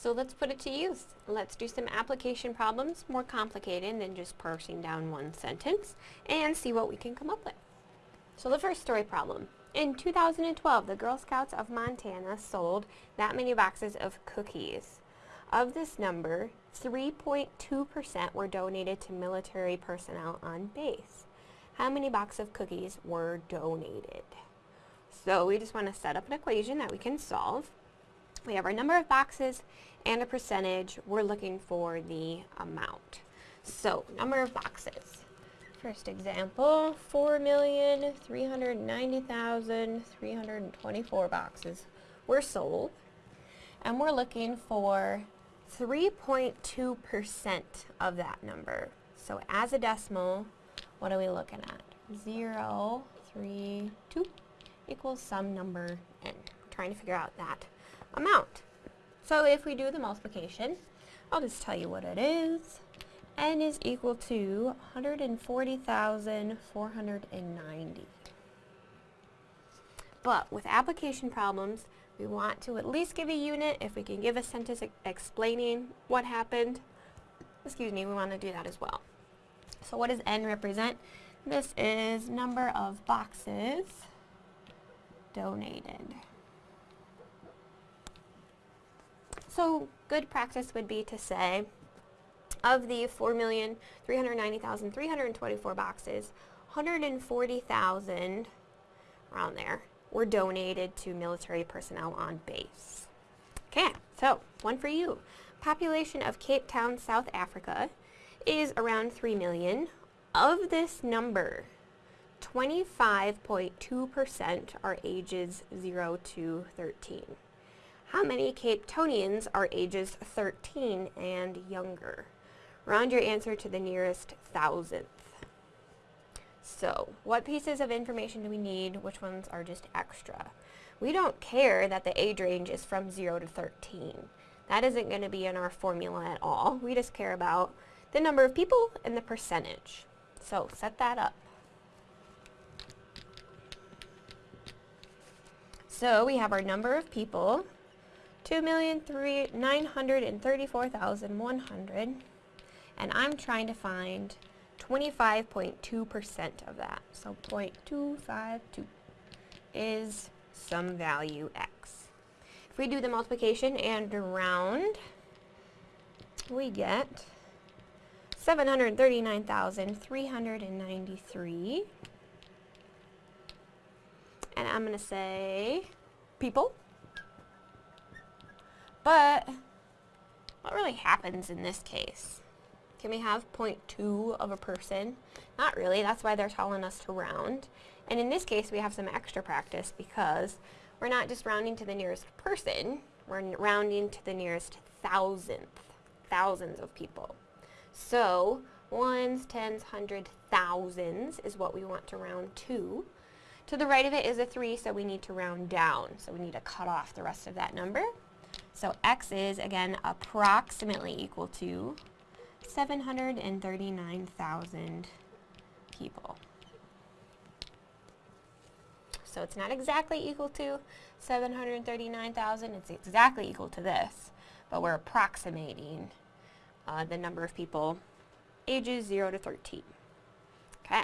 So let's put it to use. Let's do some application problems, more complicated than just parsing down one sentence, and see what we can come up with. So the first story problem. In 2012, the Girl Scouts of Montana sold that many boxes of cookies. Of this number, 3.2% were donated to military personnel on base. How many boxes of cookies were donated? So we just want to set up an equation that we can solve. We have our number of boxes and a percentage. We're looking for the amount. So, number of boxes. First example, 4,390,324 boxes were sold. And we're looking for 3.2% of that number. So as a decimal, what are we looking at? 0, 3, 2 equals some number n. trying to figure out that amount. So if we do the multiplication, I'll just tell you what it is. n is equal to 140,490. But with application problems, we want to at least give a unit. If we can give a sentence explaining what happened, excuse me, we want to do that as well. So what does n represent? This is number of boxes donated. So good practice would be to say, of the 4,390,324 boxes, 140,000, around there, were donated to military personnel on base. Okay, so one for you. Population of Cape Town, South Africa is around 3 million. Of this number, 25.2% are ages 0 to 13. How many Cape Townians are ages 13 and younger? Round your answer to the nearest thousandth. So, what pieces of information do we need? Which ones are just extra? We don't care that the age range is from 0 to 13. That isn't going to be in our formula at all. We just care about the number of people and the percentage. So, set that up. So, we have our number of people, 2,934,100 and I'm trying to find 25.2% of that. So 0.252 is some value x. If we do the multiplication and round, we get 739,393. And I'm going to say people. But what really happens in this case? Can we have 0.2 of a person? Not really, that's why they're telling us to round. And in this case, we have some extra practice because we're not just rounding to the nearest person, we're rounding to the nearest thousandth, thousands of people. So, ones, tens, hundred, thousands is what we want to round to. To the right of it is a 3, so we need to round down. So we need to cut off the rest of that number. So x is, again, approximately equal to 739,000 people. So it's not exactly equal to 739,000, it's exactly equal to this, but we're approximating uh, the number of people ages 0 to 13. Okay,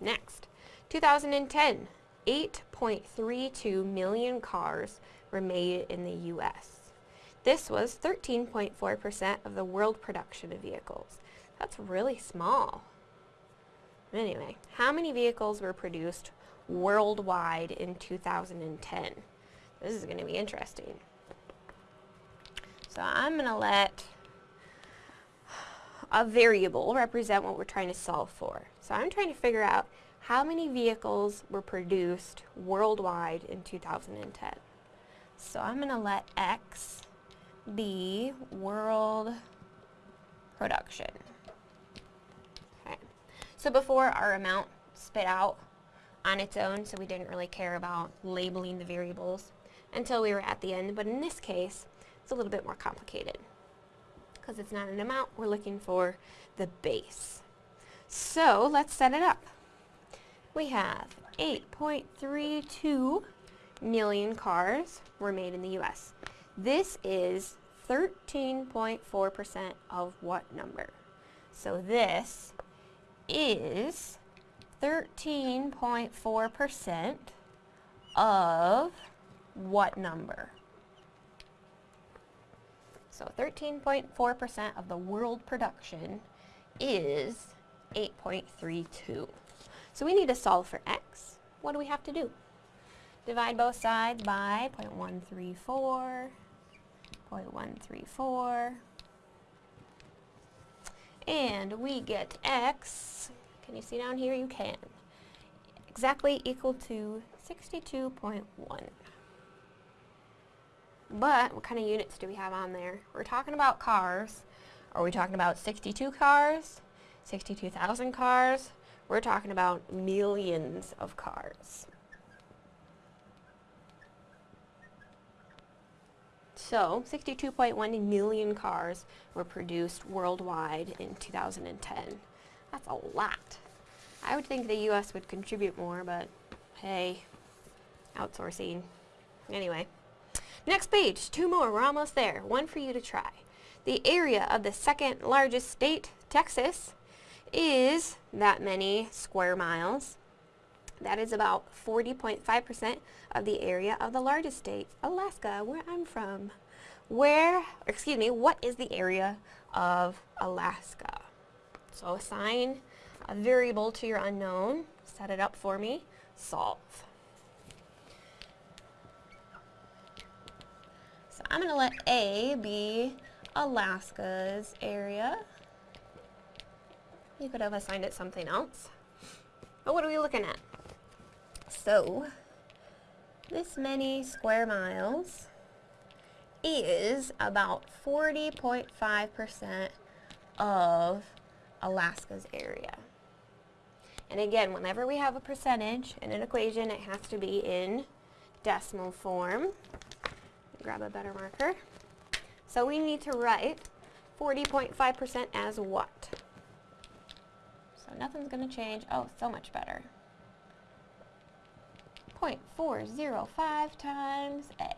next. 2010, 8.32 million cars were made in the U.S. This was 13.4% of the world production of vehicles. That's really small. Anyway, how many vehicles were produced worldwide in 2010? This is going to be interesting. So I'm going to let a variable represent what we're trying to solve for. So I'm trying to figure out how many vehicles were produced worldwide in 2010. So I'm going to let x the world production. Okay. So before our amount spit out on its own, so we didn't really care about labeling the variables until we were at the end. But in this case, it's a little bit more complicated. Because it's not an amount, we're looking for the base. So let's set it up. We have 8.32 million cars were made in the U.S. This is 13.4% of what number? So this is 13.4% of what number? So 13.4% of the world production is 8.32. So we need to solve for x. What do we have to do? Divide both sides by 0.134, 0.134, and we get x, can you see down here? You can. Exactly equal to 62.1. But what kind of units do we have on there? We're talking about cars. Are we talking about 62 cars? 62,000 cars? We're talking about millions of cars. So, 62.1 million cars were produced worldwide in 2010. That's a lot. I would think the U.S. would contribute more, but hey, outsourcing. Anyway, next page, two more, we're almost there. One for you to try. The area of the second largest state, Texas, is that many square miles. That is about 40.5% of the area of the largest state, Alaska, where I'm from. Where, excuse me, what is the area of Alaska? So assign a variable to your unknown, set it up for me, solve. So I'm going to let A be Alaska's area. You could have assigned it something else. But what are we looking at? So, this many square miles is about 40.5% of Alaska's area. And again, whenever we have a percentage in an equation, it has to be in decimal form. Grab a better marker. So we need to write 40.5% as what? So nothing's going to change. Oh, so much better. 0.405 times A.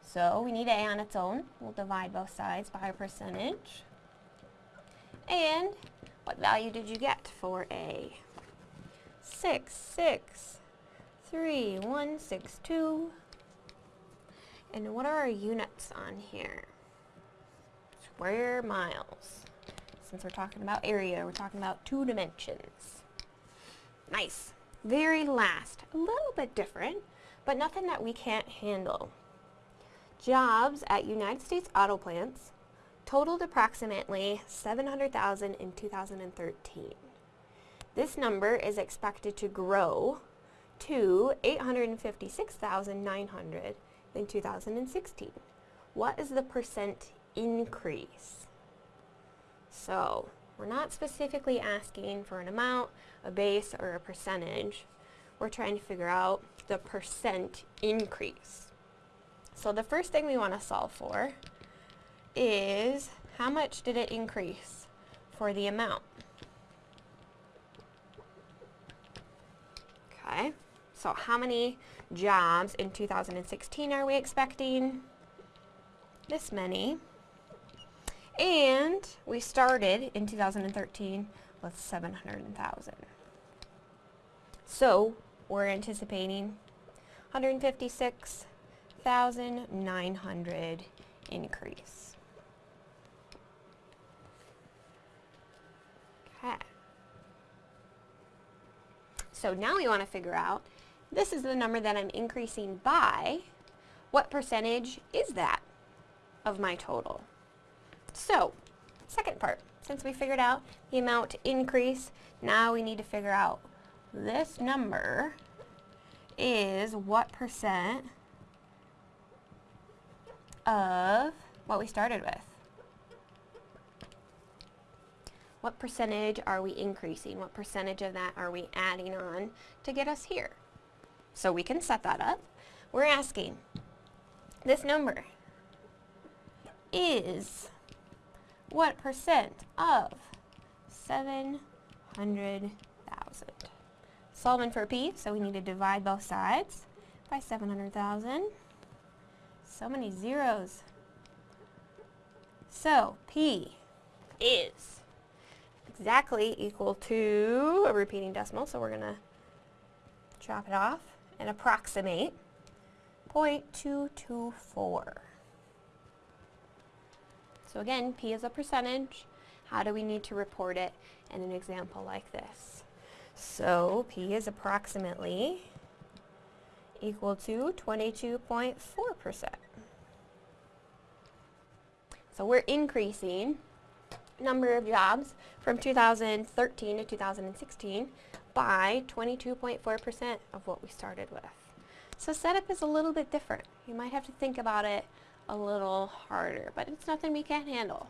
So we need A on its own. We'll divide both sides by a percentage. And what value did you get for A? 6, 6, 3, 1, 6, 2. And what are our units on here? Square miles. Since we're talking about area, we're talking about two dimensions. Nice. Very last, a little bit different, but nothing that we can't handle. Jobs at United States auto plants totaled approximately 700,000 in 2013. This number is expected to grow to 856,900 in 2016. What is the percent increase? So, we're not specifically asking for an amount, a base, or a percentage. We're trying to figure out the percent increase. So the first thing we want to solve for is how much did it increase for the amount? Okay, so how many jobs in 2016 are we expecting? This many. And we started in 2013 with 700,000. So we're anticipating 156,900 increase. Okay. So now we want to figure out, this is the number that I'm increasing by, what percentage is that of my total? So, second part, since we figured out the amount increase, now we need to figure out this number is what percent of what we started with. What percentage are we increasing? What percentage of that are we adding on to get us here? So we can set that up. We're asking, this number is what percent of 700,000? Solving for P, so we need to divide both sides by 700,000 so many zeros. So P is exactly equal to a repeating decimal, so we're going to chop it off and approximate 0.224. So again, P is a percentage. How do we need to report it in an example like this? So P is approximately equal to 22.4%. So we're increasing number of jobs from 2013 to 2016 by 22.4% of what we started with. So setup is a little bit different. You might have to think about it a little harder, but it's nothing we can't handle.